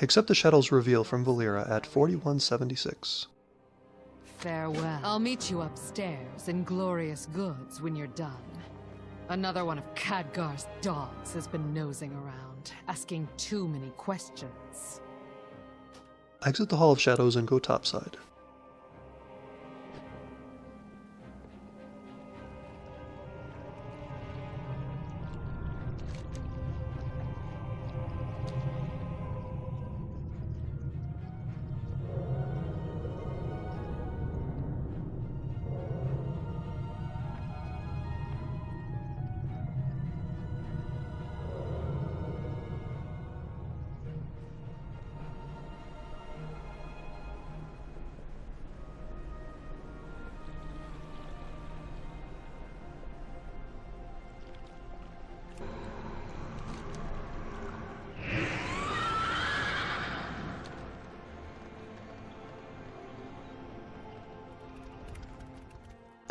Accept the Shadow's reveal from Valeera at 4176. Farewell. I'll meet you upstairs in glorious goods when you're done. Another one of Khadgar's dogs has been nosing around, asking too many questions. Exit the Hall of Shadows and go topside.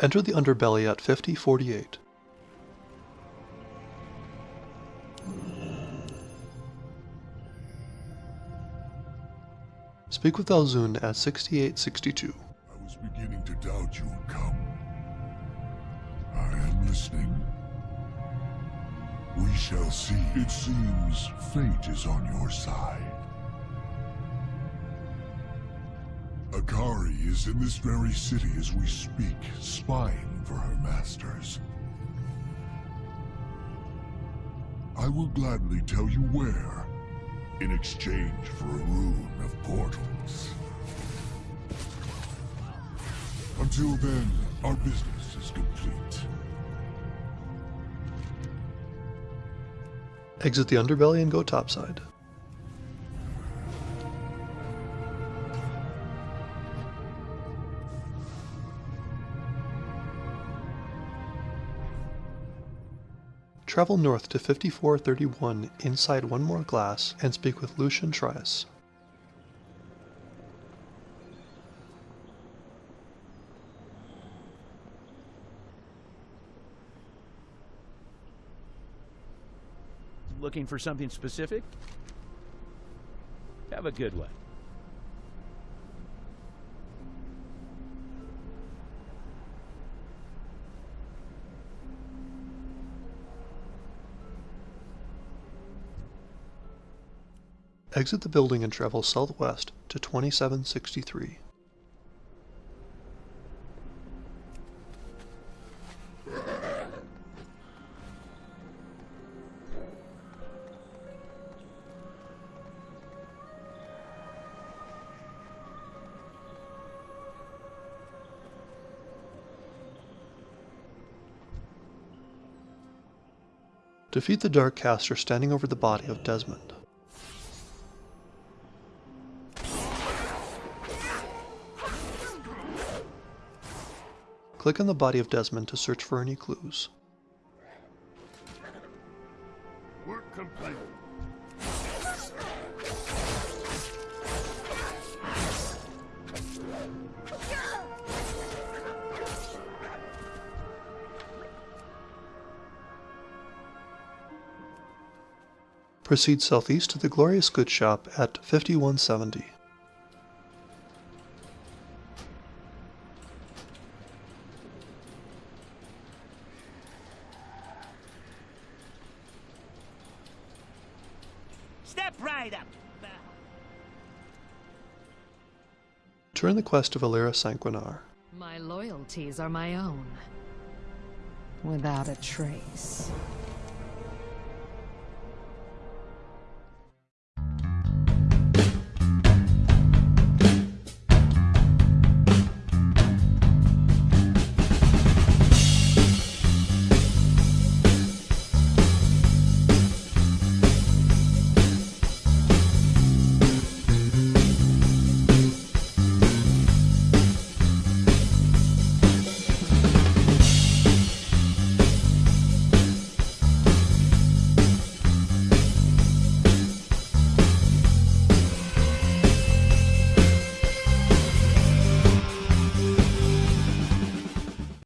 Enter the underbelly at 5048. Speak with Alzun at 6862. I was beginning to doubt you would come. I am listening. We shall see. It seems fate is on your side. Akaari is in this very city as we speak, spying for her masters. I will gladly tell you where, in exchange for a rune of portals. Until then, our business is complete. Exit the underbelly and go topside. Travel north to 5431 inside one more glass and speak with Lucian Trias. Looking for something specific? Have a good one. Exit the building and travel southwest to 2763. Defeat the Dark Caster standing over the body of Desmond. Click on the body of Desmond to search for any clues. Work complete. Proceed southeast to the Glorious Goods Shop at 5170. Right up. Turn the quest to Valeera Sanguinar. My loyalties are my own. Without a trace.